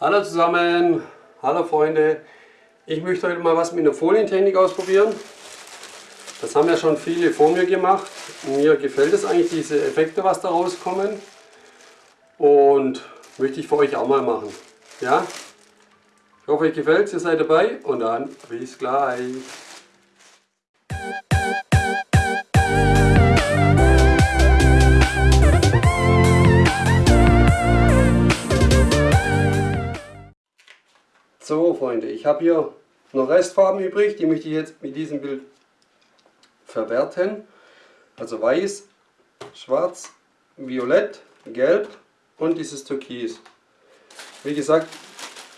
Hallo zusammen, hallo Freunde. Ich möchte heute mal was mit einer Folientechnik ausprobieren. Das haben ja schon viele vor mir gemacht. Mir gefällt es eigentlich, diese Effekte, was da rauskommen. Und möchte ich für euch auch mal machen. Ja? Ich hoffe, euch gefällt es, ihr seid dabei und dann bis gleich. Ich habe hier noch Restfarben übrig, die möchte ich jetzt mit diesem Bild verwerten. Also weiß, schwarz, violett, gelb und dieses Türkis. Wie gesagt,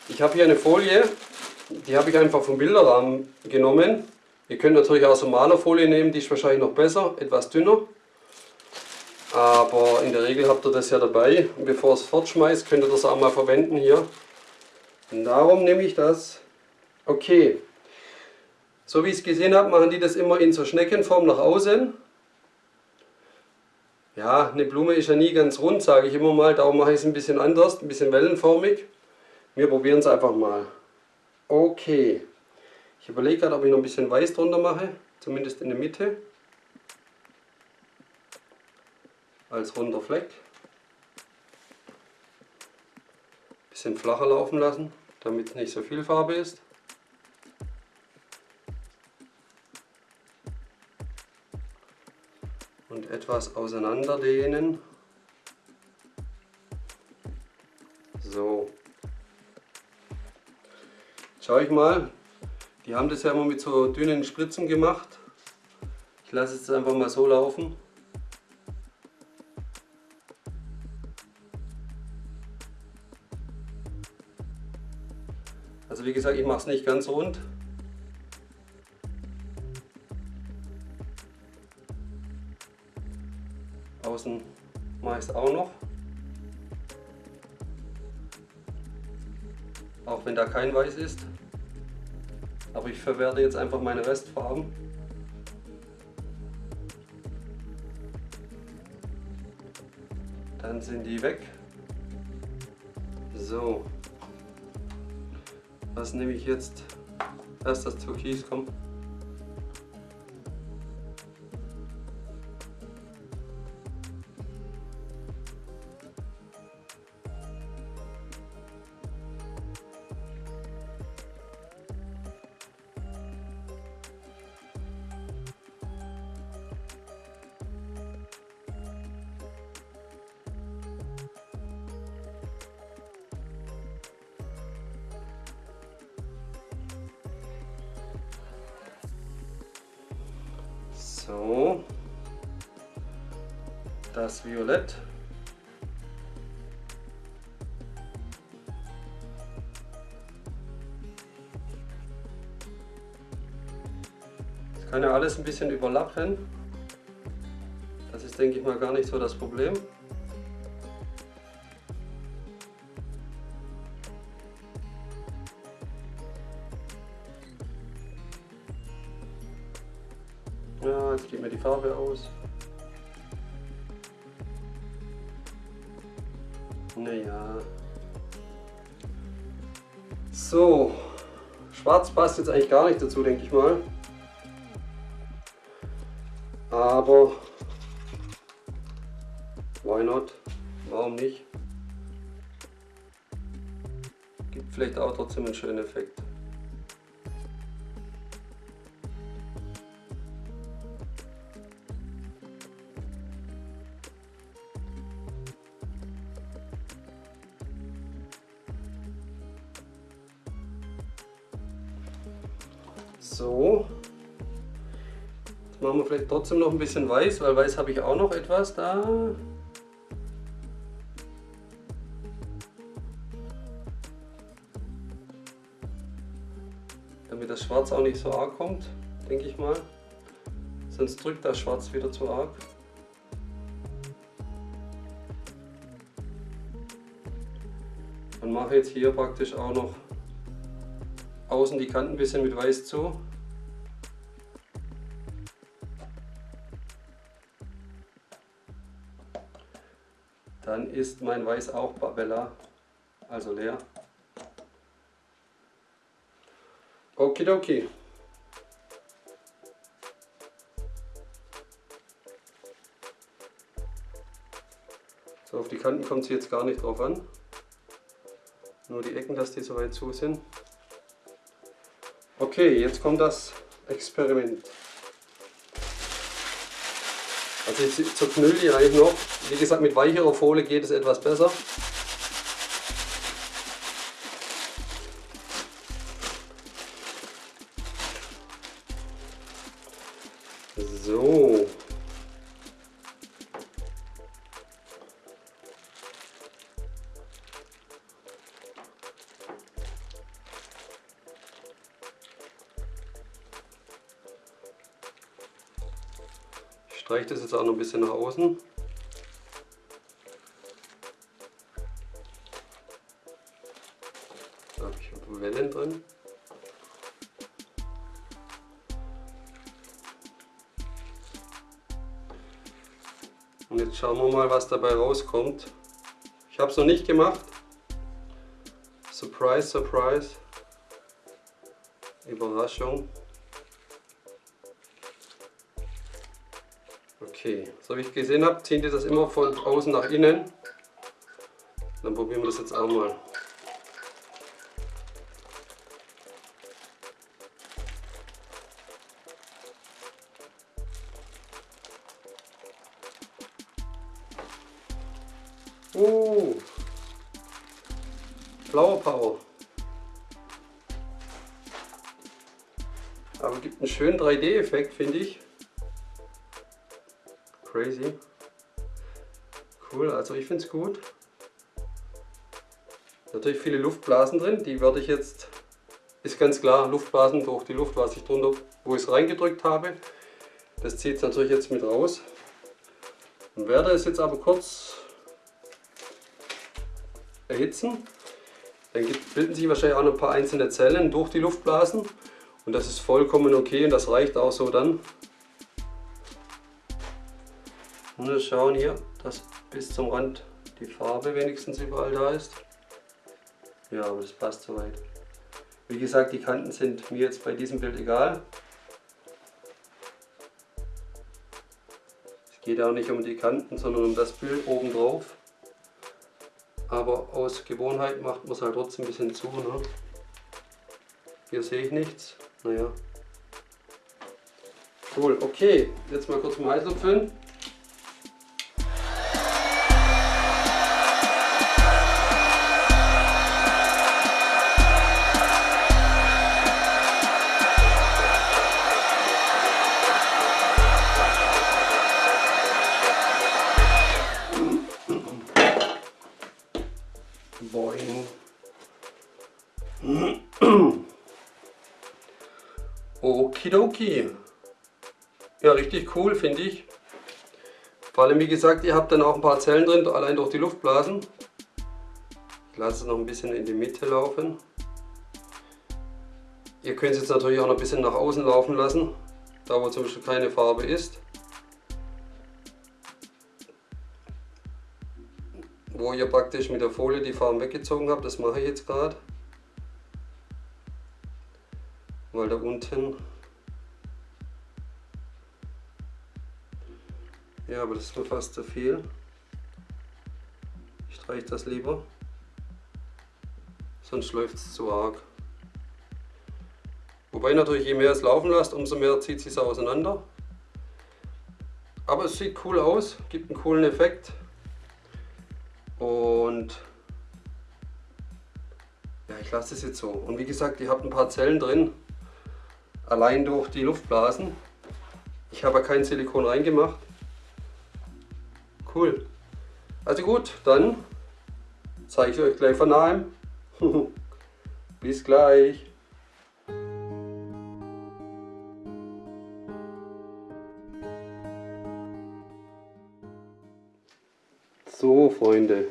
ich habe hier eine Folie, die habe ich einfach vom Bilderrahmen genommen. Ihr könnt natürlich auch so Malerfolie nehmen, die ist wahrscheinlich noch besser, etwas dünner. Aber in der Regel habt ihr das ja dabei. Und bevor es fortschmeißt, könnt ihr das auch mal verwenden hier. Und darum nehme ich das. Okay. So wie ich es gesehen habe, machen die das immer in so Schneckenform nach außen. Ja, eine Blume ist ja nie ganz rund, sage ich immer mal. Darum mache ich es ein bisschen anders, ein bisschen wellenformig. Wir probieren es einfach mal. Okay. Ich überlege gerade, ob ich noch ein bisschen weiß drunter mache. Zumindest in der Mitte. Als runder Fleck. bisschen flacher laufen lassen, damit nicht so viel Farbe ist. Etwas auseinander dehnen. So. Schau ich mal. Die haben das ja immer mit so dünnen Spritzen gemacht. Ich lasse es einfach mal so laufen. Also wie gesagt, ich mache es nicht ganz rund. Außen es auch noch. Auch wenn da kein Weiß ist. Aber ich verwerte jetzt einfach meine Restfarben. Dann sind die weg. So. Was nehme ich jetzt? Erst das Türkis, komm. So, das Violett. Das kann ja alles ein bisschen überlappen. Das ist, denke ich mal, gar nicht so das Problem. Ja, jetzt geht mir die Farbe aus. Naja. So. Schwarz passt jetzt eigentlich gar nicht dazu, denke ich mal. Aber why not? Warum nicht? Gibt vielleicht auch trotzdem einen schönen Effekt. So. Jetzt machen wir vielleicht trotzdem noch ein bisschen weiß, weil weiß habe ich auch noch etwas da. Damit das Schwarz auch nicht so arg kommt, denke ich mal. Sonst drückt das Schwarz wieder zu arg. Und mache jetzt hier praktisch auch noch außen die Kanten ein bisschen mit Weiß zu. Dann ist mein Weiß auch Bella, also leer. Okidoki. So, auf die Kanten kommt es jetzt gar nicht drauf an. Nur die Ecken, dass die so weit zu sind. Okay, jetzt kommt das Experiment. Also ich zerknülle die eigentlich noch. Wie gesagt, mit weicherer Folie geht es etwas besser. Streiche das jetzt auch noch ein bisschen nach außen. Da habe ich Wellen drin. Und jetzt schauen wir mal, was dabei rauskommt. Ich habe es noch nicht gemacht. Surprise, surprise. Überraschung. Okay, so wie ich gesehen habe, zieht ihr das immer von außen nach innen. Dann probieren wir das jetzt auch mal. Uh, Flower Power. Aber gibt einen schönen 3D-Effekt, finde ich. Crazy. Cool, also ich finde es gut. Natürlich viele Luftblasen drin, die werde ich jetzt, ist ganz klar, Luftblasen durch die Luft, was ich drunter, wo ich es reingedrückt habe. Das zieht es natürlich jetzt mit raus. Und werde es jetzt aber kurz erhitzen. Dann bilden sich wahrscheinlich auch noch ein paar einzelne Zellen durch die Luftblasen. Und das ist vollkommen okay und das reicht auch so dann. Wir schauen hier, dass bis zum Rand die Farbe wenigstens überall da ist. Ja, aber das passt soweit. Wie gesagt, die Kanten sind mir jetzt bei diesem Bild egal. Es geht auch nicht um die Kanten, sondern um das Bild oben drauf. Aber aus Gewohnheit macht man es halt trotzdem ein bisschen zu. Ne? Hier sehe ich nichts. Naja. Cool, okay. Jetzt mal kurz mal Heißluft füllen. Boing. Okidoki. Ja, richtig cool, finde ich. Vor allem, wie gesagt, ihr habt dann auch ein paar Zellen drin, allein durch die Luftblasen. Ich lasse es noch ein bisschen in die Mitte laufen. Ihr könnt es jetzt natürlich auch noch ein bisschen nach außen laufen lassen, da wo zum Beispiel keine Farbe ist. Wo ihr praktisch mit der Folie die Farben weggezogen habt, das mache ich jetzt gerade. Weil da unten Ja, aber das ist mir fast zu viel. Ich streiche das lieber. Sonst läuft es zu arg. Wobei natürlich, je mehr es laufen lasst, umso mehr zieht es sich auseinander. Aber es sieht cool aus, gibt einen coolen Effekt. Und ja, ich lasse es jetzt so. Und wie gesagt, ihr habt ein paar Zellen drin, allein durch die Luftblasen. Ich habe kein Silikon reingemacht. Cool. Also gut, dann zeige ich euch gleich von nahem. Bis gleich. So, Freunde.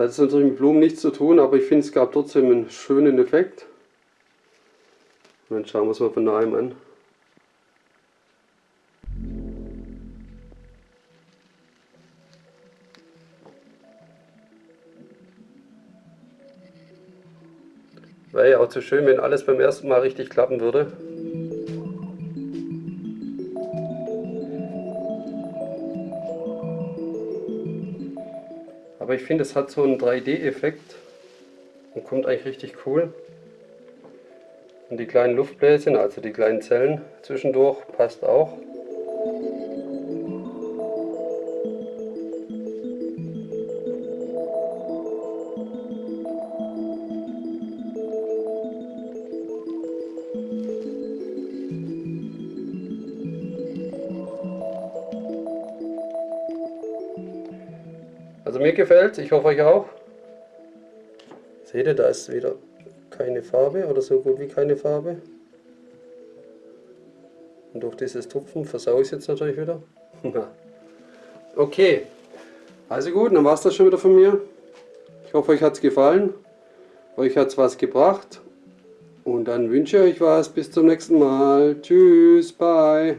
Das hat natürlich mit Blumen nichts zu tun, aber ich finde, es gab trotzdem einen schönen Effekt. Und dann schauen wir es mal von nahem an. Wäre ja auch zu schön, wenn alles beim ersten Mal richtig klappen würde. Aber ich finde, es hat so einen 3D-Effekt und kommt eigentlich richtig cool. Und die kleinen Luftbläschen, also die kleinen Zellen zwischendurch, passt auch. Mir gefällt ich hoffe euch auch. Seht ihr, da ist wieder keine Farbe oder so gut wie keine Farbe. Und durch dieses Tupfen versaue ich es jetzt natürlich wieder. okay, also gut, dann war es das schon wieder von mir. Ich hoffe euch hat es gefallen. Euch hat es was gebracht. Und dann wünsche ich euch was. Bis zum nächsten Mal. Tschüss, bye.